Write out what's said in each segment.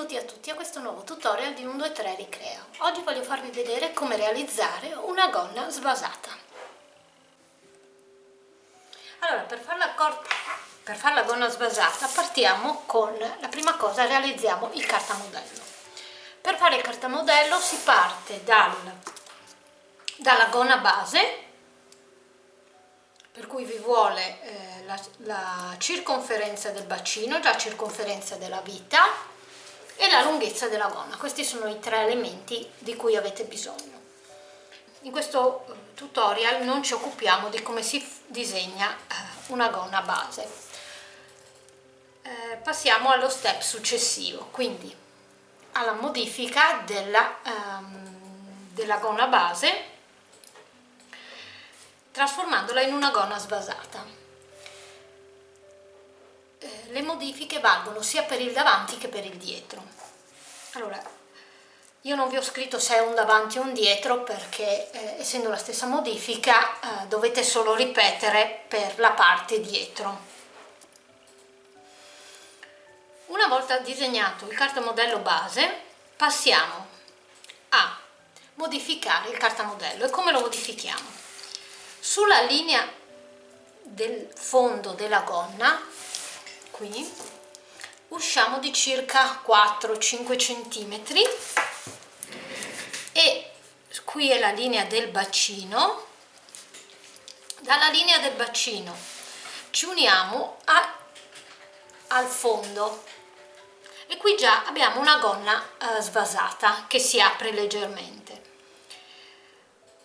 benvenuti a tutti a questo nuovo tutorial di 123 Ricrea. Oggi voglio farvi vedere come realizzare una gonna sbasata. Allora, per fare la, per far gonna sbasata partiamo con la prima cosa, realizziamo il cartamodello. Per fare il cartamodello si parte dal, dalla gonna base, per cui vi vuole eh, la, la circonferenza del bacino, la circonferenza della vita, e la lunghezza della gonna. Questi sono i tre elementi di cui avete bisogno. In questo eh, tutorial non ci occupiamo di come si disegna eh, una gonna base. Eh, passiamo allo step successivo, quindi alla modifica della, um, della gonna base trasformandola in una gonna sbasata. le modifiche valgono sia per il davanti che per il dietro. Allora io non vi ho scritto se è un davanti o un dietro perché eh, essendo la stessa modifica eh, dovete solo ripetere per la parte dietro. Una volta disegnato il cartamodello base passiamo a modificare il cartamodello. E come lo modifichiamo? Sulla linea del fondo della gonna qui. Usciamo di circa 4-5 centimetri. E qui è la linea del bacino. Dalla linea del bacino ci uniamo a, al fondo. E qui già abbiamo una gonna eh, svasata che si apre leggermente.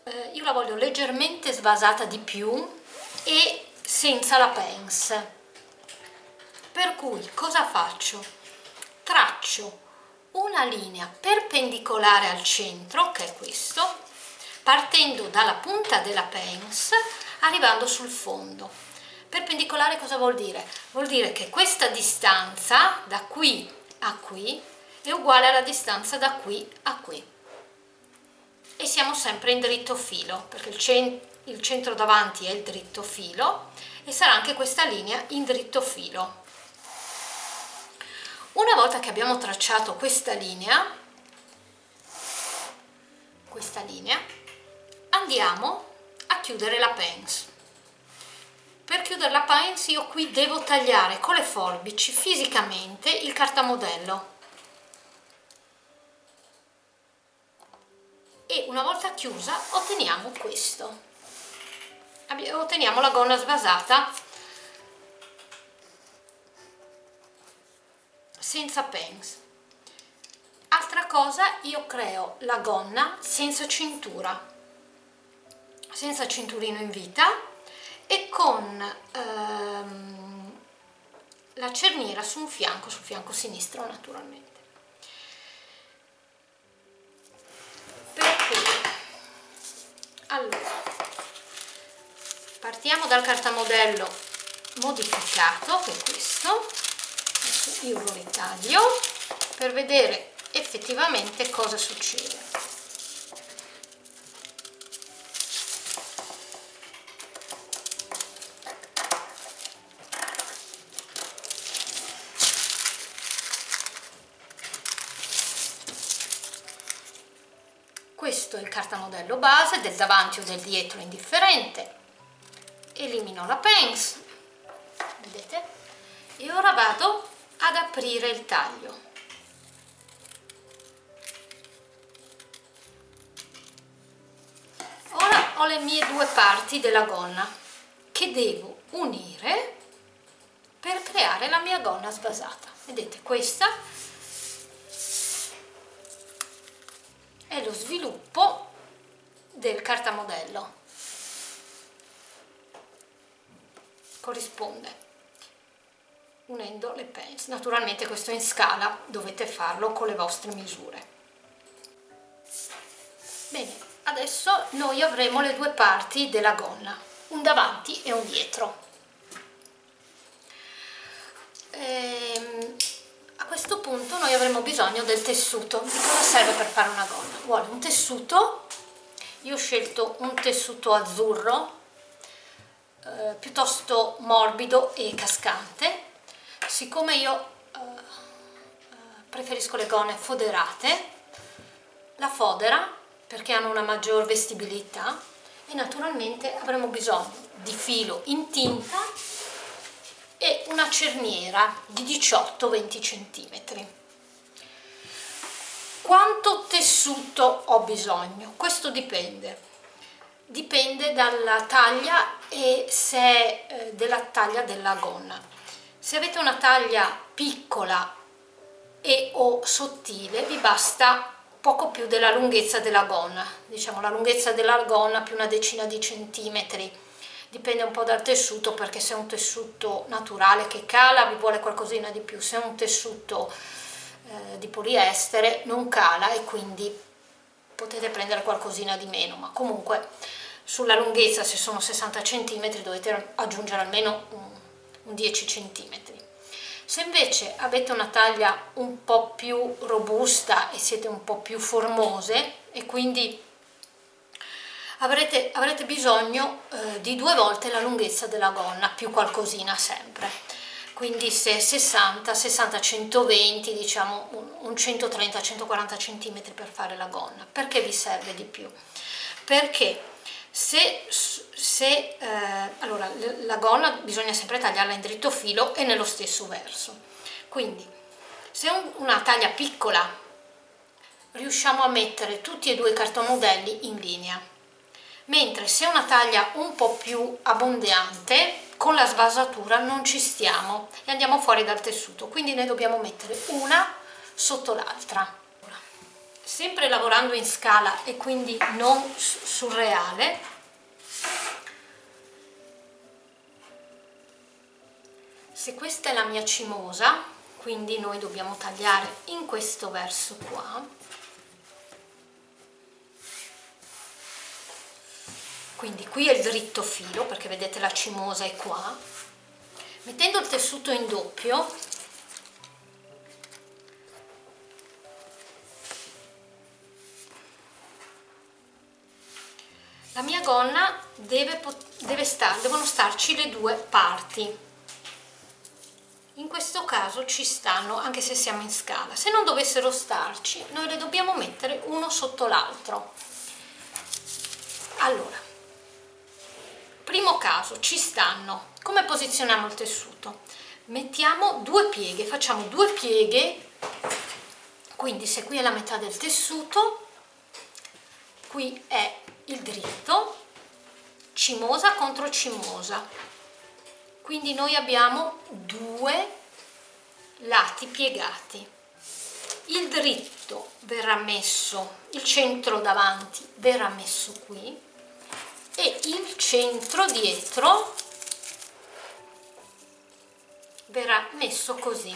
Eh, io la voglio leggermente svasata di più e senza la pence per cui cosa faccio? Traccio una linea perpendicolare al centro, che è questo, partendo dalla punta della pens, arrivando sul fondo. Perpendicolare cosa vuol dire? Vuol dire che questa distanza da qui a qui è uguale alla distanza da qui a qui. E siamo sempre in dritto filo, perché il, cent il centro davanti è il dritto filo e sarà anche questa linea in dritto filo. Una volta che abbiamo tracciato questa linea, questa linea, andiamo a chiudere la pens. Per chiudere la pens io qui devo tagliare con le forbici fisicamente il cartamodello. E una volta chiusa otteniamo questo. Otteniamo la gonna svasata senza pens. Altra cosa io creo la gonna senza cintura senza cinturino in vita e con ehm, la cerniera su un fianco sul fianco sinistro naturalmente. Per cui allora partiamo dal cartamodello modificato che è questo io lo ritaglio per vedere effettivamente cosa succede. Questo è il cartamodello base del davanti o del dietro indifferente. Elimino la pens vedete? E ora vado ad aprire il taglio. Ora ho le mie due parti della gonna che devo unire per creare la mia gonna sbasata. Vedete questa è lo sviluppo del cartamodello. Corrisponde unendo le pens. Naturalmente questo in scala, dovete farlo con le vostre misure. Bene, adesso noi avremo le due parti della gonna, un davanti e un dietro. Ehm, a questo punto noi avremo bisogno del tessuto. Di cosa serve per fare una gonna? Vuole un tessuto, io ho scelto un tessuto azzurro, eh, piuttosto morbido e cascante siccome io uh, preferisco le gonne foderate la fodera perché hanno una maggior vestibilità e naturalmente avremo bisogno di filo in tinta e una cerniera di 18-20 cm quanto tessuto ho bisogno? questo dipende. Dipende dalla taglia e se è eh, della taglia della gonna se avete una taglia piccola e o sottile vi basta poco più della lunghezza della gonna. Diciamo la lunghezza della gonna più una decina di centimetri. Dipende un po' dal tessuto perché se è un tessuto naturale che cala vi vuole qualcosina di più. Se è un tessuto eh, di poliestere non cala e quindi potete prendere qualcosina di meno. Ma comunque sulla lunghezza se sono 60 cm dovete aggiungere almeno un, 10 cm se invece avete una taglia un po' più robusta e siete un po' più formose e quindi avrete, avrete bisogno eh, di due volte la lunghezza della gonna più qualcosina sempre quindi se 60, 60, 120, diciamo un 130, 140 cm per fare la gonna. Perché vi serve di più? Perché se, se eh, allora, la gonna bisogna sempre tagliarla in dritto filo e nello stesso verso. Quindi se un, una taglia piccola riusciamo a mettere tutti e due i cartomodelli in linea, mentre se una taglia un po' più abbondante con la svasatura non ci stiamo e andiamo fuori dal tessuto. Quindi ne dobbiamo mettere una sotto l'altra sempre lavorando in scala e quindi non surreale. Se questa è la mia cimosa quindi noi dobbiamo tagliare in questo verso qua. Quindi qui è il dritto filo perché vedete la cimosa è qua. Mettendo il tessuto in doppio la mia gonna deve, deve star, devono starci le due parti. In questo caso ci stanno anche se siamo in scala se non dovessero starci noi le dobbiamo mettere uno sotto l'altro. Allora primo caso ci stanno. Come posizioniamo il tessuto? Mettiamo due pieghe facciamo due pieghe. Quindi se qui è la metà del tessuto qui è il dritto cimosa contro cimosa. Quindi noi abbiamo due lati piegati. Il dritto verrà messo il centro davanti verrà messo qui e il centro dietro verrà messo così.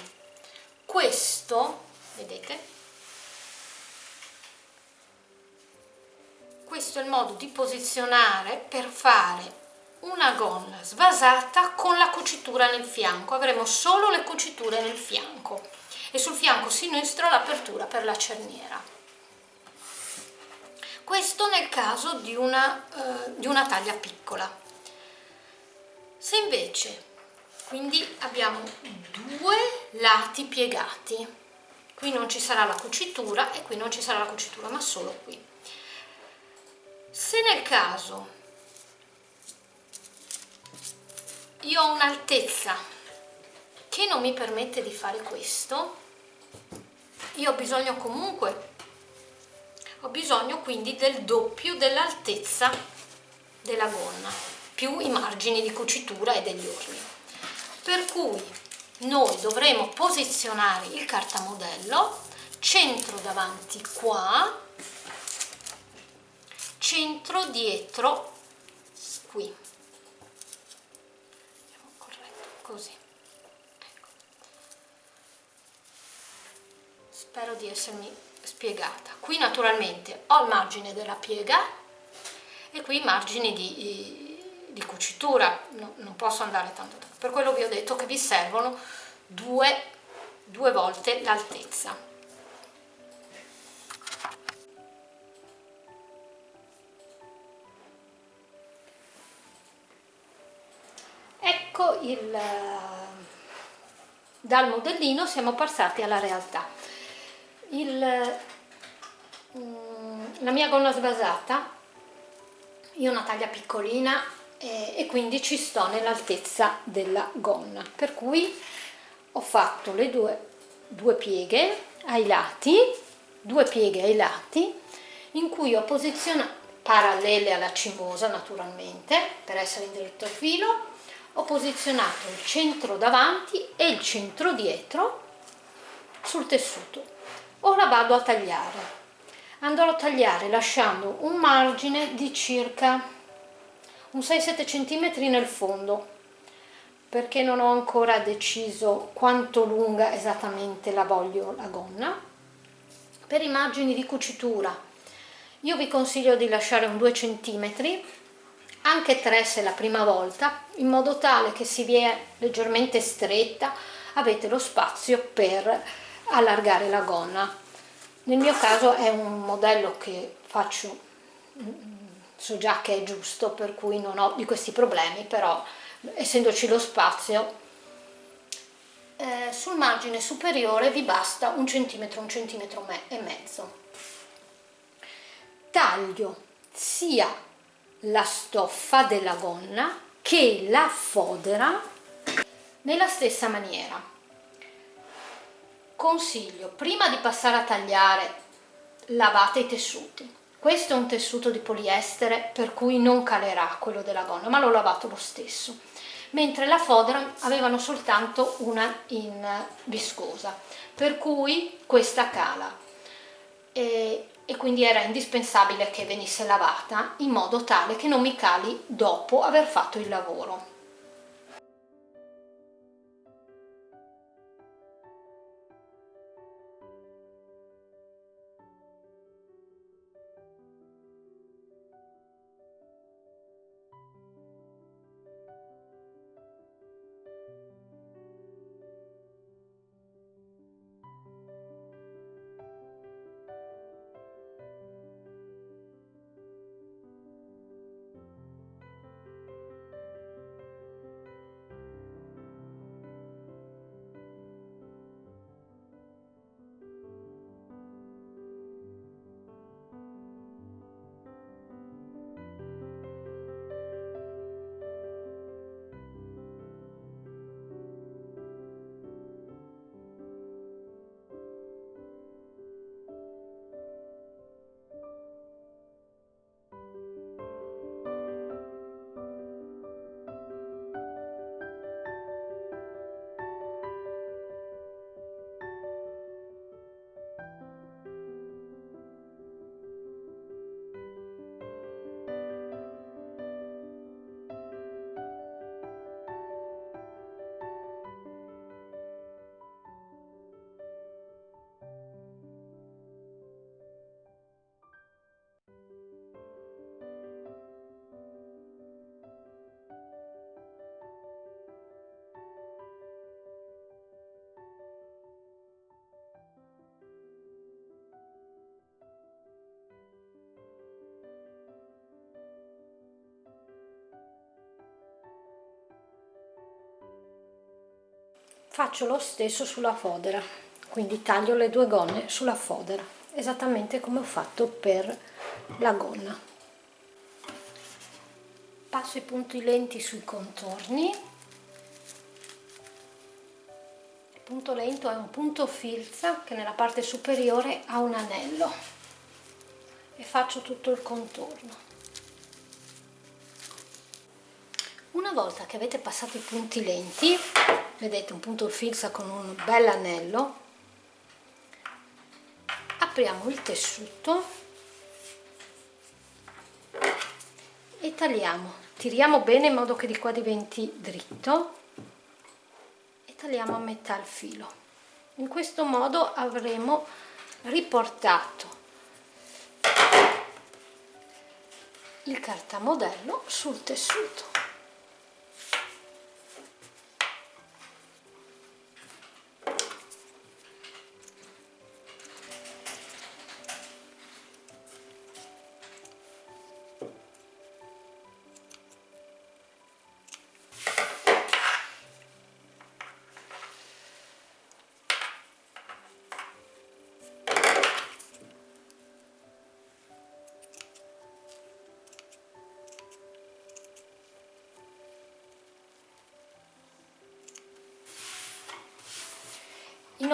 Questo vedete questo è il modo di posizionare per fare una gonna svasata con la cucitura nel fianco. Avremo solo le cuciture nel fianco. E sul fianco sinistro l'apertura per la cerniera. Questo nel caso di una, eh, di una taglia piccola. Se invece quindi abbiamo due lati piegati qui non ci sarà la cucitura e qui non ci sarà la cucitura ma solo qui se nel caso io ho un'altezza che non mi permette di fare questo io ho bisogno comunque ho bisogno quindi del doppio dell'altezza della gonna più i margini di cucitura e degli orli per cui noi dovremo posizionare il cartamodello centro davanti qua centro dietro qui. Così. Ecco. spero di essermi spiegata. Qui naturalmente ho il margine della piega e qui i margini di, di cucitura. No, non posso andare tanto, tanto per quello vi ho detto che vi servono due, due volte l'altezza il dal modellino siamo passati alla realtà. Il, mm, la mia gonna sbasata io ho una taglia piccolina e, e quindi ci sto nell'altezza della gonna. Per cui ho fatto le due, due pieghe ai lati due pieghe ai lati in cui ho posizionato parallele alla cimosa naturalmente per essere in dritto filo ho posizionato il centro davanti e il centro dietro sul tessuto. Ora vado a tagliare. Andrò a tagliare lasciando un margine di circa un 6-7 cm nel fondo perché non ho ancora deciso quanto lunga esattamente la voglio la gonna. Per i margini di cucitura io vi consiglio di lasciare un 2 cm anche 3 se è la prima volta in modo tale che si vie leggermente stretta avete lo spazio per allargare la gonna. Nel mio caso è un modello che faccio so già che è giusto per cui non ho di questi problemi però essendoci lo spazio eh, sul margine superiore vi basta un centimetro un centimetro e mezzo. Taglio sia la stoffa della gonna che la fodera nella stessa maniera. Consiglio prima di passare a tagliare lavate i tessuti. Questo è un tessuto di poliestere per cui non calerà quello della gonna ma l'ho lavato lo stesso. Mentre la fodera avevano soltanto una in viscosa per cui questa cala. E, e quindi era indispensabile che venisse lavata in modo tale che non mi cali dopo aver fatto il lavoro faccio lo stesso sulla fodera quindi taglio le due gonne sulla fodera esattamente come ho fatto per la gonna. Passo i punti lenti sui contorni. Il punto lento è un punto filza che nella parte superiore ha un anello e faccio tutto il contorno. Una volta che avete passato i punti lenti vedete un punto fissa con un bel anello. Apriamo il tessuto. E tagliamo. Tiriamo bene in modo che di qua diventi dritto. E tagliamo a metà il filo. In questo modo avremo riportato il cartamodello sul tessuto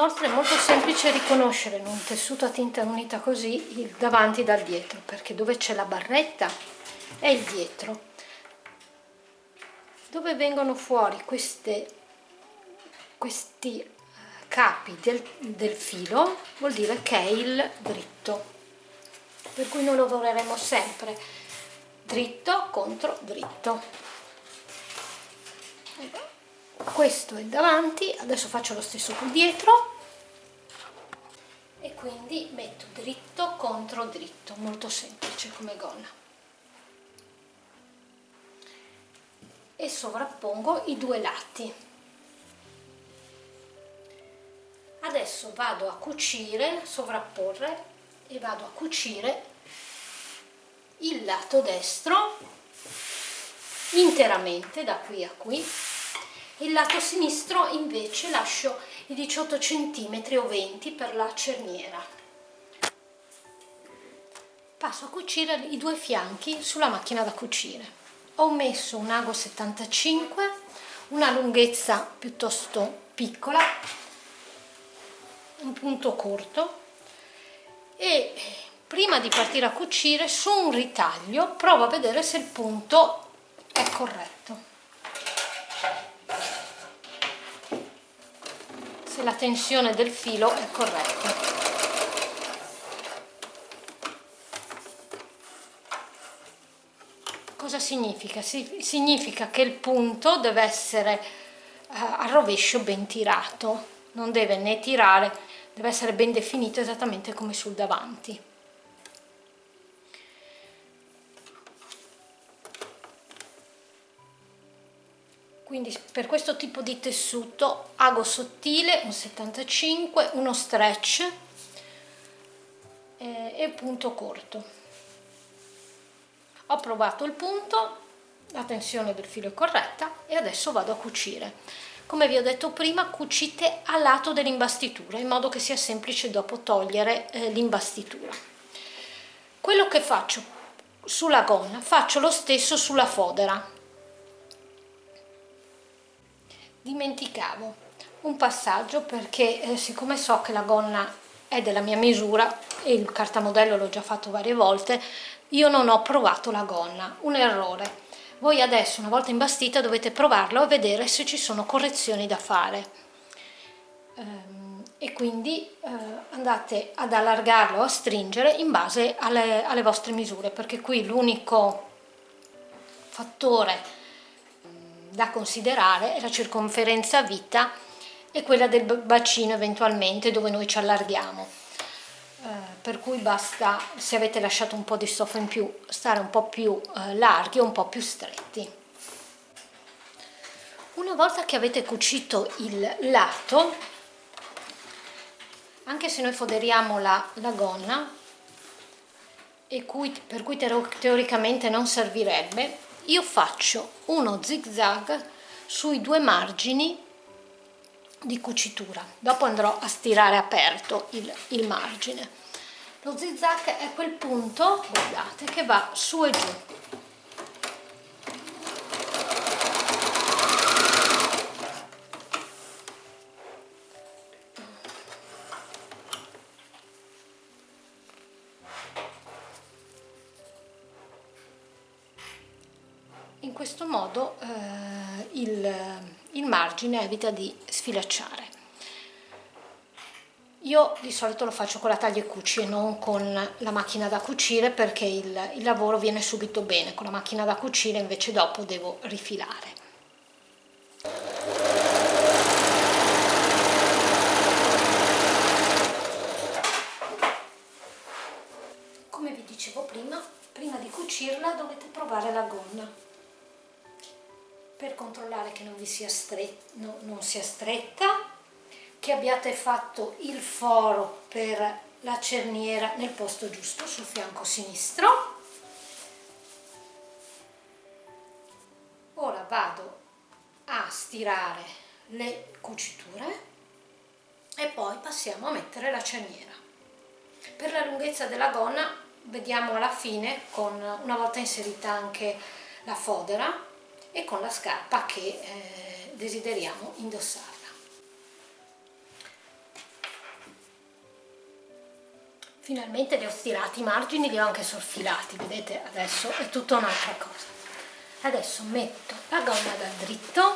Inoltre è molto semplice riconoscere in un tessuto a tinta unita così il davanti dal dietro, perché dove c'è la barretta è il dietro. Dove vengono fuori queste, questi eh, capi del, del filo vuol dire che è il dritto, per cui noi lavoreremo sempre dritto contro dritto. Questo è davanti adesso faccio lo stesso qui dietro e quindi metto dritto contro dritto molto semplice come gonna. E sovrappongo i due lati. Adesso vado a cucire sovrapporre e vado a cucire il lato destro interamente da qui a qui. Il lato sinistro invece lascio i 18 cm o 20 per la cerniera. Passo a cucire i due fianchi sulla macchina da cucire. Ho messo un ago 75 una lunghezza piuttosto piccola un punto corto e prima di partire a cucire su un ritaglio provo a vedere se il punto è corretto se la tensione del filo è corretta. Cosa significa? significa che il punto deve essere eh, a rovescio ben tirato, non deve né tirare, deve essere ben definito esattamente come sul davanti. Quindi per questo tipo di tessuto ago sottile un 75 uno stretch eh, e punto corto. Ho provato il punto la tensione del filo è corretta e adesso vado a cucire. Come vi ho detto prima cucite a lato dell'imbastitura in modo che sia semplice dopo togliere eh, l'imbastitura quello che faccio sulla gonna faccio lo stesso sulla fodera dimenticavo un passaggio perché eh, siccome so che la gonna è della mia misura e il cartamodello l'ho già fatto varie volte io non ho provato la gonna. Un errore. Voi adesso una volta imbastita dovete provarlo e vedere se ci sono correzioni da fare. Ehm, e quindi eh, andate ad allargarlo a stringere in base alle, alle vostre misure perché qui l'unico fattore da considerare è la circonferenza vita e quella del bacino eventualmente dove noi ci allarghiamo. Eh, per cui basta se avete lasciato un po' di stoffa in più stare un po' più eh, larghi o un po' più stretti. Una volta che avete cucito il lato anche se noi foderiamo la, la gonna e cui, per cui teoricamente non servirebbe io faccio uno zig zag sui due margini di cucitura. Dopo andrò a stirare aperto il, il margine. Lo zig zag è quel punto guardate che va su e giù margine evita di sfilacciare. Io di solito lo faccio con la taglia e cuci e non con la macchina da cucire perché il, il lavoro viene subito bene, con la macchina da cucire invece dopo devo rifilare. Come vi dicevo prima, prima di cucirla dovete provare la gonna per controllare che non vi sia stretta, no, non sia stretta, che abbiate fatto il foro per la cerniera nel posto giusto sul fianco sinistro. Ora vado a stirare le cuciture e poi passiamo a mettere la cerniera. Per la lunghezza della gonna vediamo alla fine, con, una volta inserita anche la fodera, e con la scarpa che eh, desideriamo indossarla. finalmente li ho stirati i margini li ho anche sorfilati vedete adesso è tutta un'altra cosa. Adesso metto la gonna da dritto.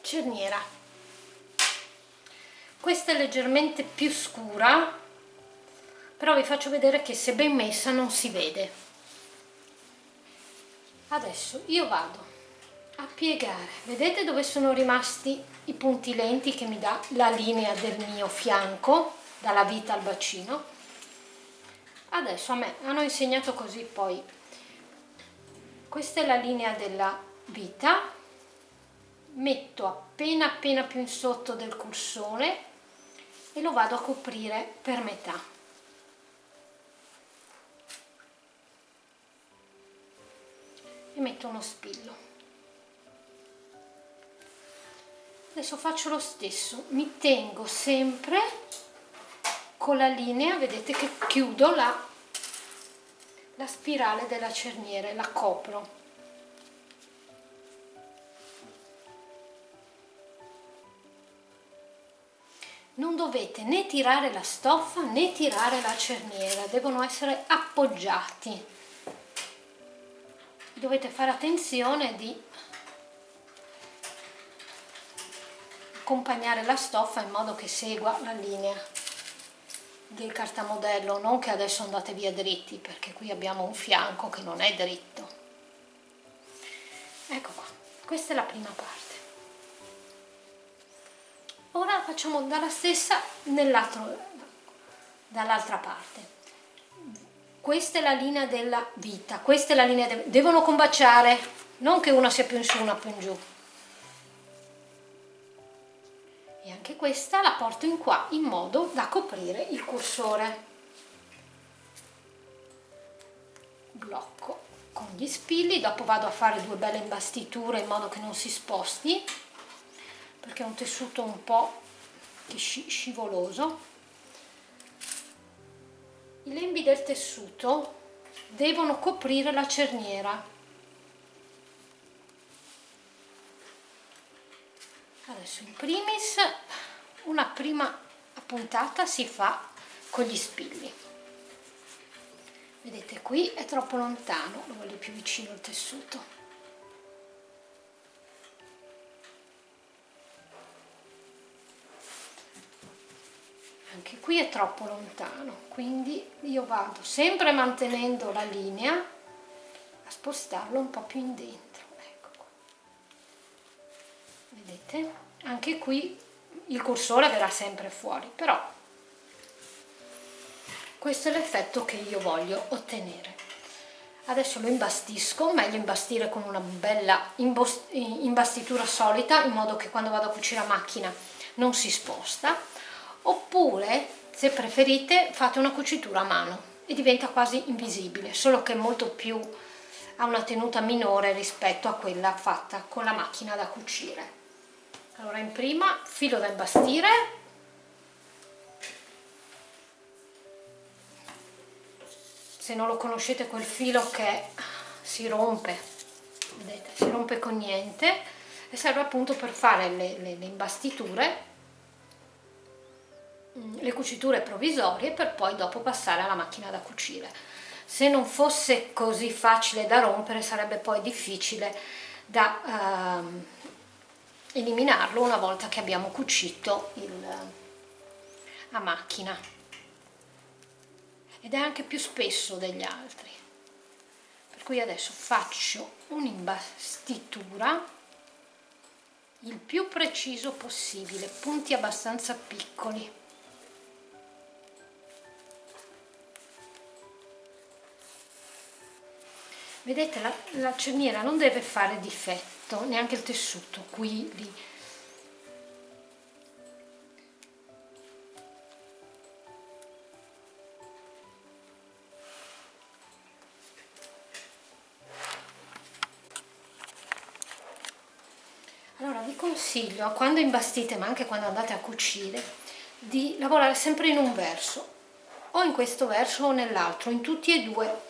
Cerniera. Questa è leggermente più scura però vi faccio vedere che se ben messa non si vede. Adesso io vado a piegare. Vedete dove sono rimasti i punti lenti che mi dà la linea del mio fianco dalla vita al bacino? Adesso a me hanno insegnato così poi. Questa è la linea della vita. Metto appena appena più in sotto del cursore e lo vado a coprire per metà metto uno spillo. Adesso faccio lo stesso mi tengo sempre con la linea vedete che chiudo la, la spirale della cerniera la copro. Non dovete né tirare la stoffa né tirare la cerniera devono essere appoggiati dovete fare attenzione di accompagnare la stoffa in modo che segua la linea del cartamodello, non che adesso andate via dritti, perché qui abbiamo un fianco che non è dritto. Ecco qua, questa è la prima parte. Ora facciamo dalla stessa dall'altra parte. Questa è la linea della vita, questa è la linea, de devono combaciare, non che una sia più in su, una più in giù. E anche questa la porto in qua in modo da coprire il cursore. Blocco con gli spilli dopo vado a fare due belle imbastiture in modo che non si sposti perché è un tessuto un po' scivoloso i lembi del tessuto devono coprire la cerniera. Adesso in primis una prima puntata si fa con gli spilli. Vedete qui è troppo lontano lo voglio più vicino al tessuto qui è troppo lontano quindi io vado sempre mantenendo la linea a spostarlo un po' più in dentro ecco qua. Vedete? Anche qui il cursore verrà sempre fuori però questo è l'effetto che io voglio ottenere. Adesso lo imbastisco meglio imbastire con una bella imbastitura solita in modo che quando vado a cucire a macchina non si sposta oppure se preferite fate una cucitura a mano e diventa quasi invisibile solo che molto più ha una tenuta minore rispetto a quella fatta con la macchina da cucire. Allora in prima filo da imbastire se non lo conoscete quel filo che si rompe vedete si rompe con niente e serve appunto per fare le, le, le imbastiture le cuciture provvisorie per poi dopo passare alla macchina da cucire. Se non fosse così facile da rompere sarebbe poi difficile da uh, eliminarlo una volta che abbiamo cucito il, a macchina. Ed è anche più spesso degli altri. Per cui adesso faccio un'imbastitura il più preciso possibile punti abbastanza piccoli vedete la, la cerniera non deve fare difetto neanche il tessuto qui lì. Allora vi consiglio quando imbastite ma anche quando andate a cucire di lavorare sempre in un verso o in questo verso o nell'altro in tutti e due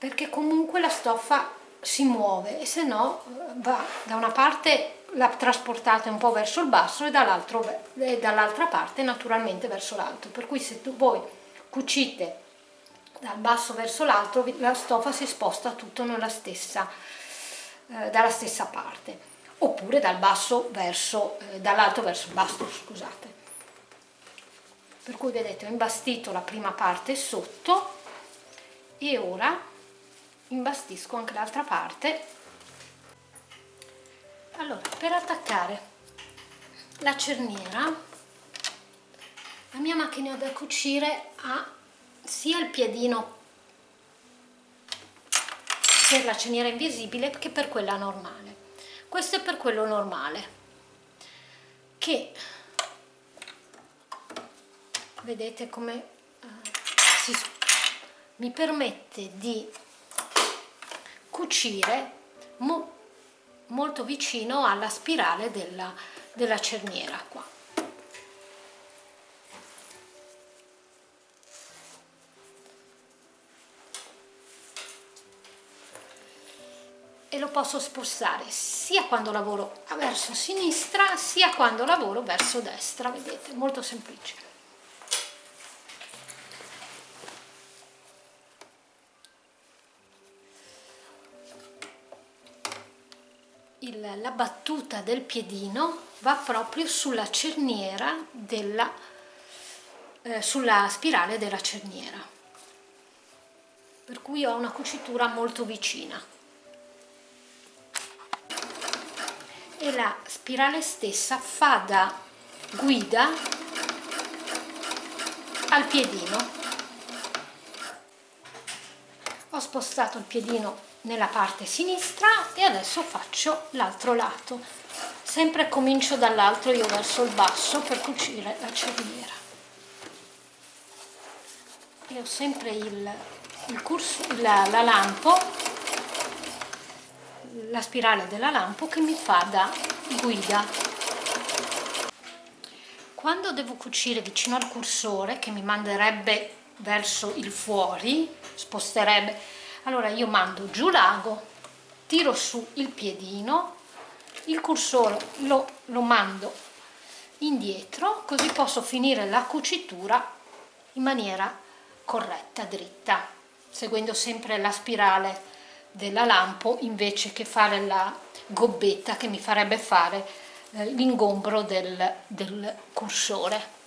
perché comunque la stoffa si muove e se no va da una parte la trasportate un po' verso il basso e dall'altra parte naturalmente verso l'alto. Per cui se tu, voi cucite dal basso verso l'alto la stoffa si sposta tutto stessa, eh, dalla stessa parte. Oppure dal basso verso eh, dall'alto verso il basso scusate. Per cui vedete ho imbastito la prima parte sotto e ora imbastisco anche l'altra parte. Allora per attaccare la cerniera la mia macchina da cucire ha sia il piedino per la cerniera invisibile che per quella normale. Questo è per quello normale che vedete come uh, si, mi permette di cucire mo, molto vicino alla spirale della, della cerniera qua. E lo posso spostare sia quando lavoro verso sinistra sia quando lavoro verso destra vedete? Molto semplice il, la battuta del piedino va proprio sulla cerniera della eh, sulla spirale della cerniera. Per cui ho una cucitura molto vicina. E la spirale stessa fa da guida al piedino. Ho spostato il piedino nella parte sinistra e adesso faccio l'altro lato. Sempre comincio dall'altro io verso il basso per cucire la cerniera e ho sempre il, il curso, la, la lampo la spirale della lampo che mi fa da guida. Quando devo cucire vicino al cursore che mi manderebbe verso il fuori sposterebbe allora io mando giù l'ago tiro su il piedino il cursore lo, lo mando indietro così posso finire la cucitura in maniera corretta, dritta seguendo sempre la spirale della lampo invece che fare la gobbetta che mi farebbe fare eh, l'ingombro del, del cursore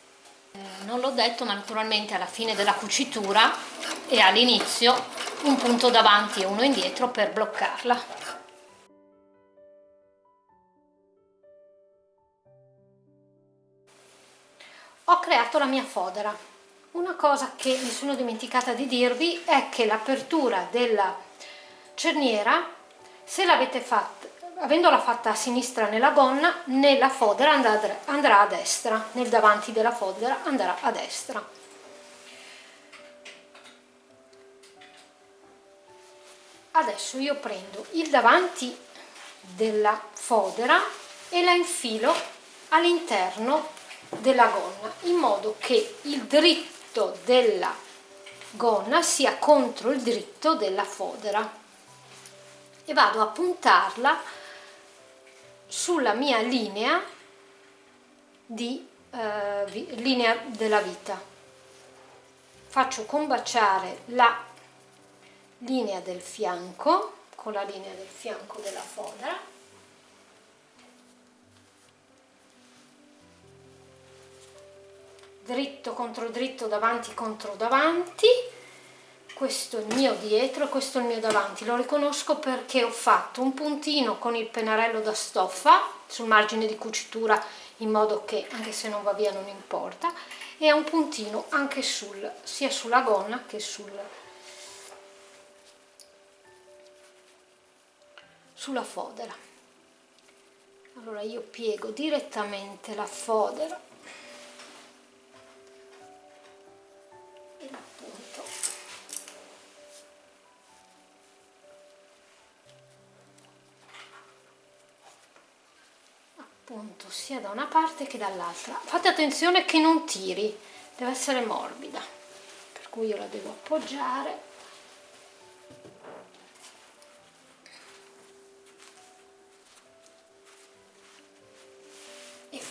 non l'ho detto ma naturalmente alla fine della cucitura e all'inizio un punto davanti e uno indietro per bloccarla. Ho creato la mia fodera. Una cosa che mi sono dimenticata di dirvi è che l'apertura della cerniera se l'avete fatta avendola fatta a sinistra nella gonna nella fodera andrà a destra. Nel davanti della fodera andrà a destra. Adesso io prendo il davanti della fodera e la infilo all'interno della gonna in modo che il dritto della gonna sia contro il dritto della fodera. E vado a puntarla sulla mia linea di eh, linea della vita. Faccio combaciare la linea del fianco con la linea del fianco della fodera. Dritto contro dritto davanti contro davanti questo è il mio dietro questo è il mio davanti. Lo riconosco perché ho fatto un puntino con il pennarello da stoffa sul margine di cucitura in modo che anche se non va via non importa. E un puntino anche sul sia sulla gonna che sul sulla fodera. Allora io piego direttamente la fodera appunto sia da una parte che dall'altra. Fate attenzione che non tiri deve essere morbida per cui io la devo appoggiare.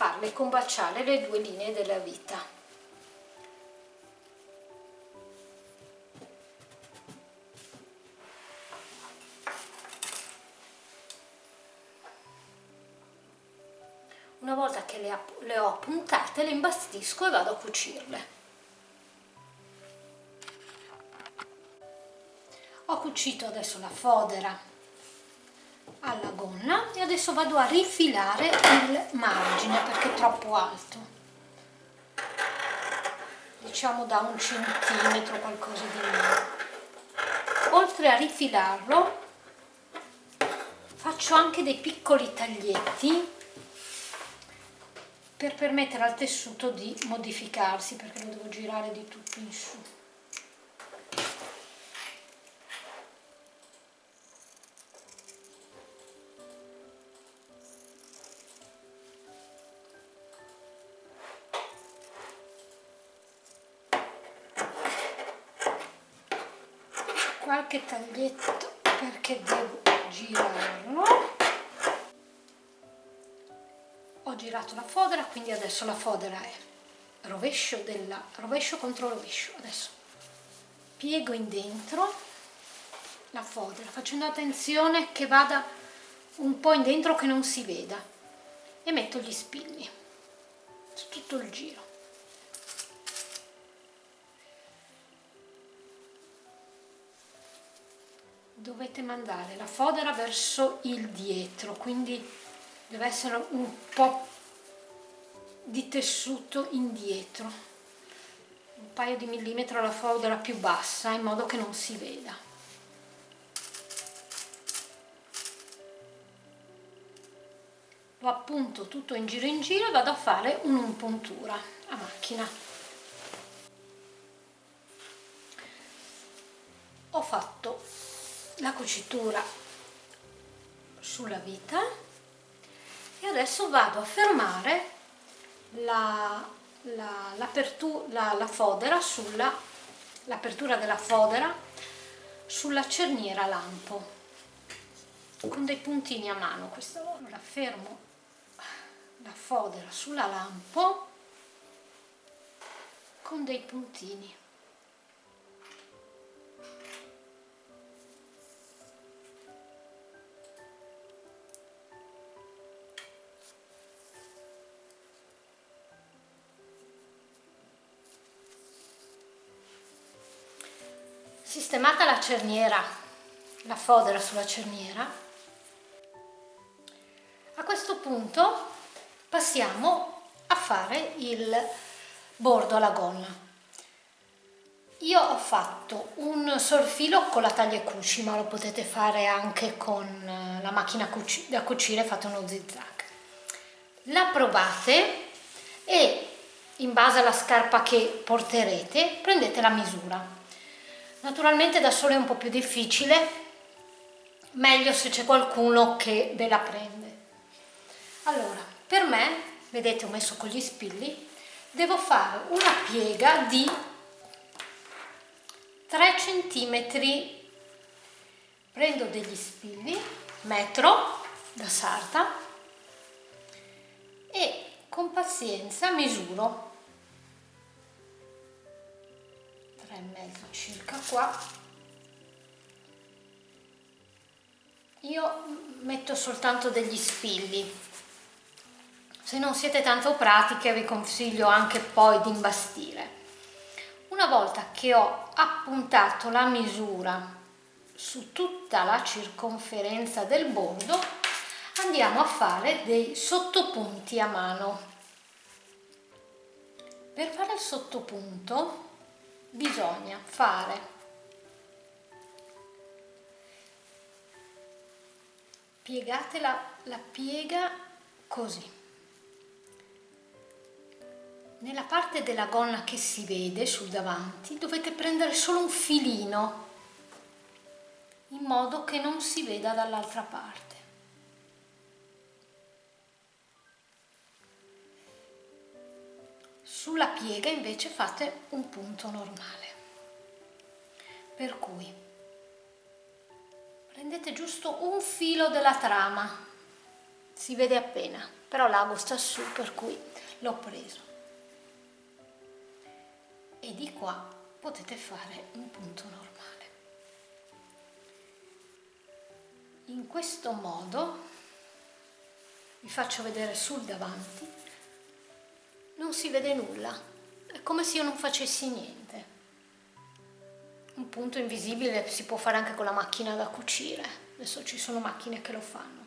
Farle combaciare le due linee della vita una volta che le, le ho puntate le imbastisco e vado a cucirle. Ho cucito adesso la fodera alla gonna e adesso vado a rifilare il margine perché è troppo alto. Diciamo da un centimetro qualcosa di meno. Oltre a rifilarlo faccio anche dei piccoli taglietti per permettere al tessuto di modificarsi perché lo devo girare di tutto in su girato la fodera quindi adesso la fodera è rovescio, della, rovescio contro rovescio. Adesso piego in dentro la fodera facendo attenzione che vada un po' in dentro che non si veda e metto gli spilli su tutto il giro. Dovete mandare la fodera verso il dietro quindi deve essere un po' di tessuto indietro un paio di millimetri alla fodera più bassa in modo che non si veda. Lo appunto tutto in giro in giro e vado a fare un'impuntura a macchina. Ho fatto la cucitura sulla vita e adesso vado a fermare la, la, la, la fodera sulla l'apertura della fodera sulla cerniera lampo con dei puntini a mano. Questa volta fermo la fodera sulla lampo con dei puntini sistemata la cerniera, la fodera sulla cerniera, a questo punto passiamo a fare il bordo alla gonna. Io ho fatto un sorfilo con la taglia cuci, ma lo potete fare anche con la macchina da cucire, fate uno zigzag. La provate e in base alla scarpa che porterete prendete la misura Naturalmente da solo è un po' più difficile, meglio se c'è qualcuno che ve la prende. Allora, per me, vedete ho messo con gli spilli, devo fare una piega di 3 cm, prendo degli spilli, metro da sarta e con pazienza misuro e mezzo circa qua. Io metto soltanto degli spilli. Se non siete tanto pratiche vi consiglio anche poi di imbastire. Una volta che ho appuntato la misura su tutta la circonferenza del bordo andiamo a fare dei sottopunti a mano. Per fare il sottopunto bisogna fare. Piegate la, piega così. Nella parte della gonna che si vede sul davanti dovete prendere solo un filino in modo che non si veda dall'altra parte Sulla piega invece fate un punto normale. Per cui prendete giusto un filo della trama, si vede appena però l'ago sta su per cui l'ho preso. E di qua potete fare un punto normale. In questo modo vi faccio vedere sul davanti non si vede nulla. È come se io non facessi niente. Un punto invisibile si può fare anche con la macchina da cucire. Adesso ci sono macchine che lo fanno.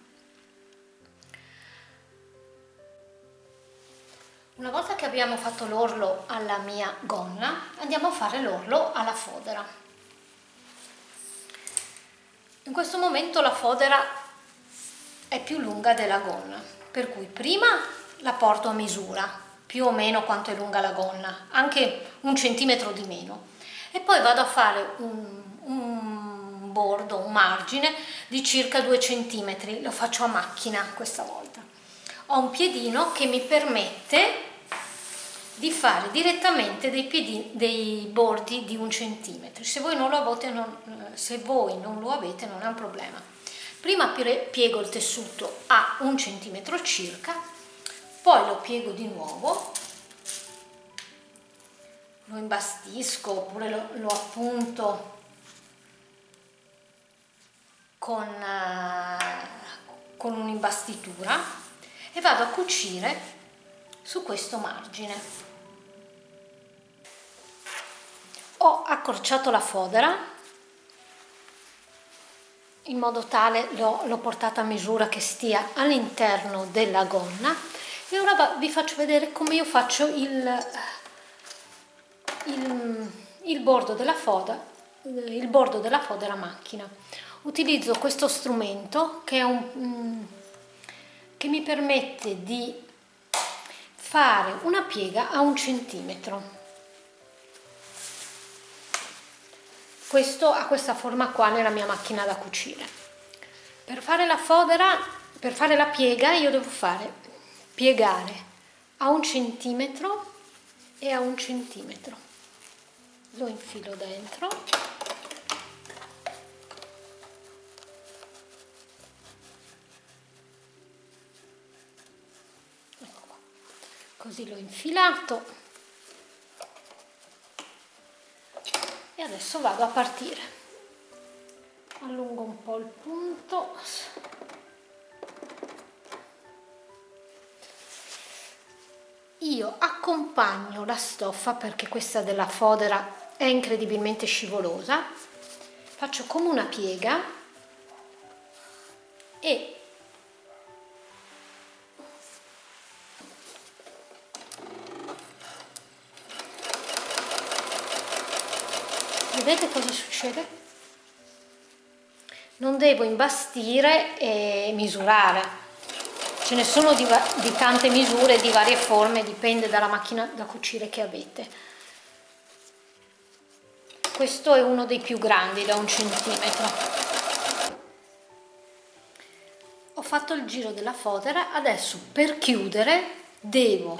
Una volta che abbiamo fatto l'orlo alla mia gonna andiamo a fare l'orlo alla fodera. In questo momento la fodera è più lunga della gonna, per cui prima la porto a misura, più o meno quanto è lunga la gonna, anche un centimetro di meno, e poi vado a fare un, un bordo, un margine di circa 2 centimetri, lo faccio a macchina questa volta. Ho un piedino che mi permette di fare direttamente dei, piedi, dei bordi di un centimetro. Se voi, non lo avete, non, se voi non lo avete non è un problema. Prima piego il tessuto a un centimetro circa, poi lo piego di nuovo, lo imbastisco oppure lo, lo appunto con, uh, con un'imbastitura e vado a cucire su questo margine. ho accorciato la fodera in modo tale l'ho portata a misura che stia all'interno della gonna e ora vi faccio vedere come io faccio il, il, il, bordo della fodera, il bordo della fodera a macchina. Utilizzo questo strumento che, un, che mi permette di fare una piega a un centimetro. Questo ha questa forma qua nella mia macchina da cucire. Per fare la fodera per fare la piega io devo fare piegare a un centimetro e a un centimetro. Lo infilo dentro. Ecco così l'ho infilato. E adesso vado a partire. Allungo un po' il punto io accompagno la stoffa perché questa della fodera è incredibilmente scivolosa faccio come una piega e vedete cosa succede? Non devo imbastire e misurare, ce ne sono di, di tante misure, di varie forme, dipende dalla macchina da cucire che avete. Questo è uno dei più grandi, da un centimetro. Ho fatto il giro della fodera, adesso per chiudere devo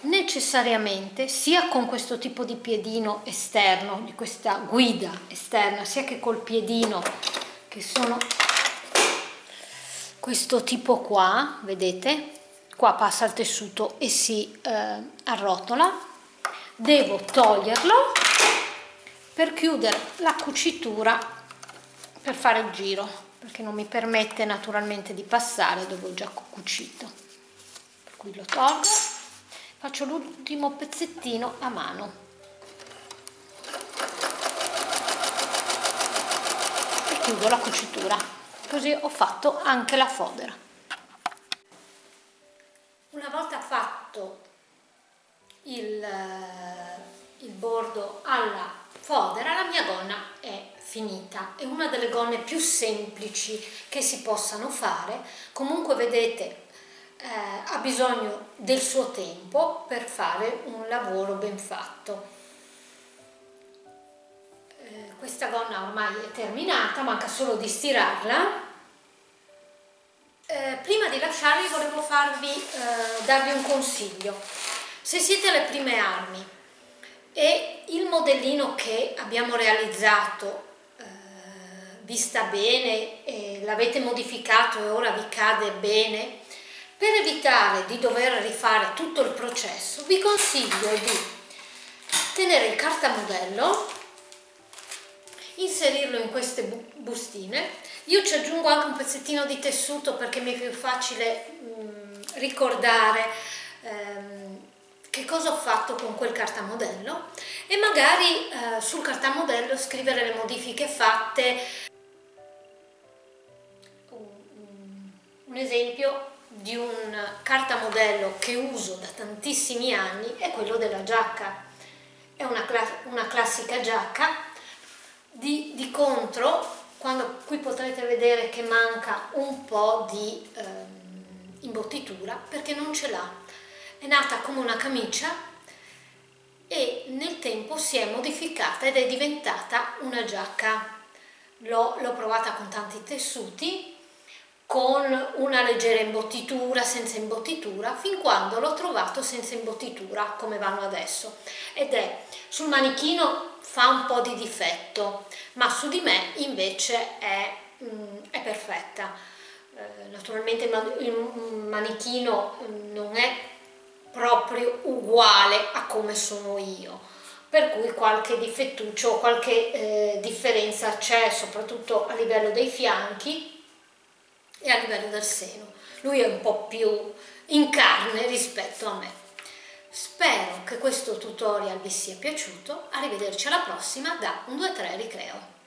necessariamente sia con questo tipo di piedino esterno, di questa guida esterna, sia che col piedino che sono questo tipo qua, vedete? Qua passa il tessuto e si eh, arrotola. Devo toglierlo per chiudere la cucitura per fare il giro, perché non mi permette naturalmente di passare dove ho già cucito. Per cui lo tolgo faccio l'ultimo pezzettino a mano e chiudo la cucitura così ho fatto anche la fodera. Una volta fatto il, il bordo alla fodera la mia gonna è finita. È una delle gonne più semplici che si possano fare. Comunque vedete eh, ha bisogno del suo tempo per fare un lavoro ben fatto. Eh, questa gonna ormai è terminata, manca solo di stirarla. Eh, prima di lasciarvi volevo farvi, eh, darvi un consiglio. Se siete alle prime armi e il modellino che abbiamo realizzato eh, vi sta bene, l'avete modificato e ora vi cade bene, Per evitare di dover rifare tutto il processo vi consiglio di tenere il cartamodello, inserirlo in queste bustine, io ci aggiungo anche un pezzettino di tessuto perché mi è più facile mh, mm, ricordare ehm, che cosa ho fatto con quel cartamodello e magari eh, sul cartamodello scrivere le modifiche fatte. Un esempio di un cartamodello che uso da tantissimi anni è quello della giacca. È una, cla una classica giacca, di, di, contro, quando qui potrete vedere che manca un po' di eh, imbottitura perché non ce l'ha. È nata come una camicia e nel tempo si è modificata ed è diventata una giacca. L'ho provata con tanti tessuti, con una leggera imbottitura, senza imbottitura, fin quando l'ho trovato senza imbottitura, come vanno adesso. Ed è, sul manichino fa un po' di difetto, ma su di me invece è, mm, è perfetta. Eh, naturalmente il manichino non è proprio uguale a come sono io per cui qualche difettuccio, qualche eh, differenza c'è soprattutto a livello dei fianchi e a livello del seno. Lui è un po' più in carne rispetto a me. Spero che questo tutorial vi sia piaciuto, arrivederci alla prossima da 1, 2, 3 Ricreo.